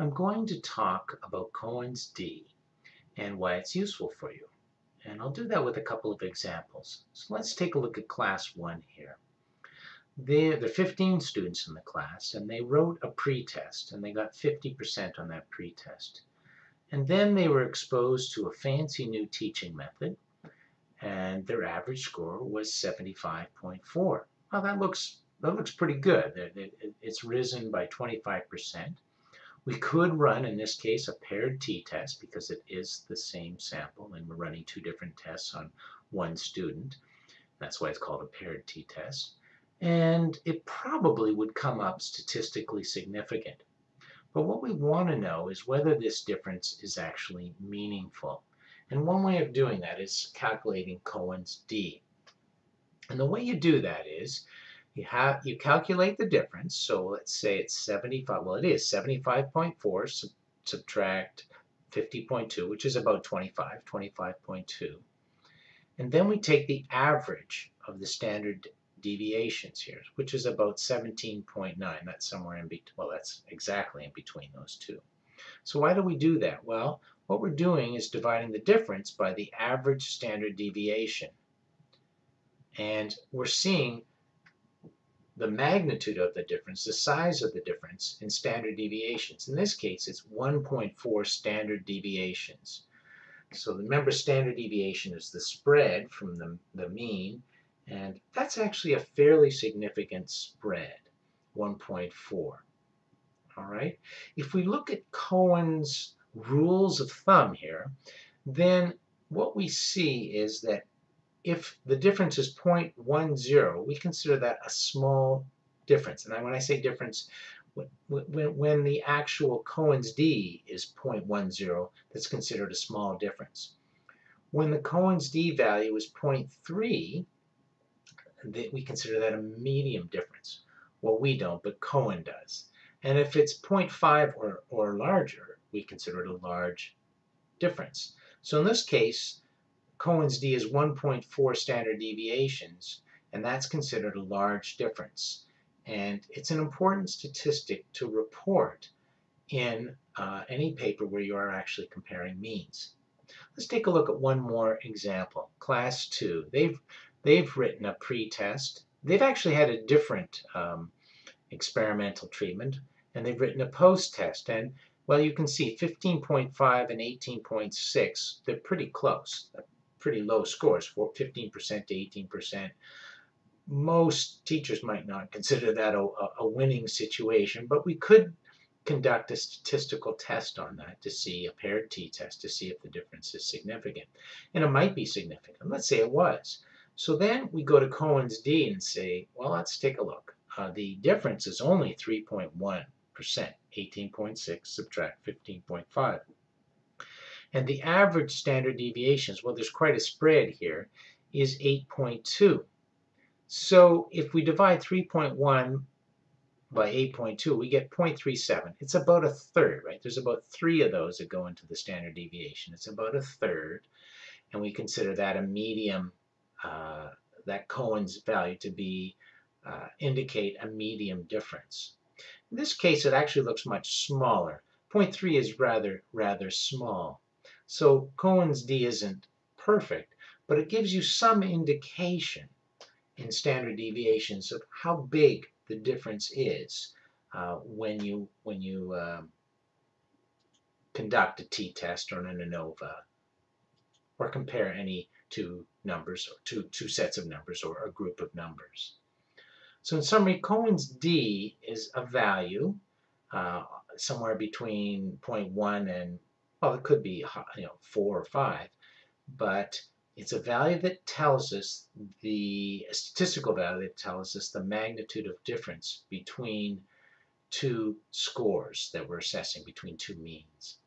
I'm going to talk about Cohen's d and why it's useful for you. And I'll do that with a couple of examples. So let's take a look at class 1 here. There, there are 15 students in the class, and they wrote a pretest, and they got 50% on that pretest. And then they were exposed to a fancy new teaching method, and their average score was 75.4. Well, that looks that looks pretty good. It's risen by 25%. We could run, in this case, a paired t-test because it is the same sample and we're running two different tests on one student. That's why it's called a paired t-test. And it probably would come up statistically significant. But what we want to know is whether this difference is actually meaningful. And one way of doing that is calculating Cohen's d. And the way you do that is you have you calculate the difference. So let's say it's 75. Well, it is 75.4 sub, subtract 50.2, which is about 25, 25.2. And then we take the average of the standard deviations here, which is about 17.9. That's somewhere in between. Well, that's exactly in between those two. So why do we do that? Well, what we're doing is dividing the difference by the average standard deviation. And we're seeing the magnitude of the difference, the size of the difference in standard deviations. In this case, it's 1.4 standard deviations. So remember, standard deviation is the spread from the, the mean, and that's actually a fairly significant spread, 1.4. All right. If we look at Cohen's rules of thumb here, then what we see is that if the difference is 0.10, we consider that a small difference. And when I say difference, when, when the actual Cohen's d is 0.10, that's considered a small difference. When the Cohen's d value is 0.3, we consider that a medium difference. Well, we don't, but Cohen does. And if it's 0.5 or, or larger, we consider it a large difference. So in this case, Cohen's d is 1.4 standard deviations, and that's considered a large difference. And it's an important statistic to report in uh, any paper where you are actually comparing means. Let's take a look at one more example. Class 2. They've, they've written a pretest. They've actually had a different um, experimental treatment, and they've written a post-test. And well, you can see 15.5 and 18.6, they're pretty close, pretty low scores, 15% to 18%. Most teachers might not consider that a, a winning situation, but we could conduct a statistical test on that to see, a paired t-test, to see if the difference is significant. And it might be significant. Let's say it was. So then we go to Cohen's d and say, well, let's take a look. Uh, the difference is only 3.1%, 18.6 subtract 15.5. And the average standard deviations, well, there's quite a spread here, is 8.2. So if we divide 3.1 by 8.2, we get 0.37. It's about a third, right? There's about three of those that go into the standard deviation. It's about a third, and we consider that a medium, uh, that Cohen's value to be uh, indicate a medium difference. In this case, it actually looks much smaller. 0.3 is rather, rather small. So Cohen's d isn't perfect, but it gives you some indication in standard deviations of how big the difference is uh, when you when you um, conduct a t-test or an ANOVA or compare any two numbers or two, two sets of numbers or a group of numbers. So in summary, Cohen's d is a value uh, somewhere between 0.1 and, well, it could be you know 4 or 5, but it's a value that tells us the statistical value that tells us the magnitude of difference between two scores that we're assessing between two means.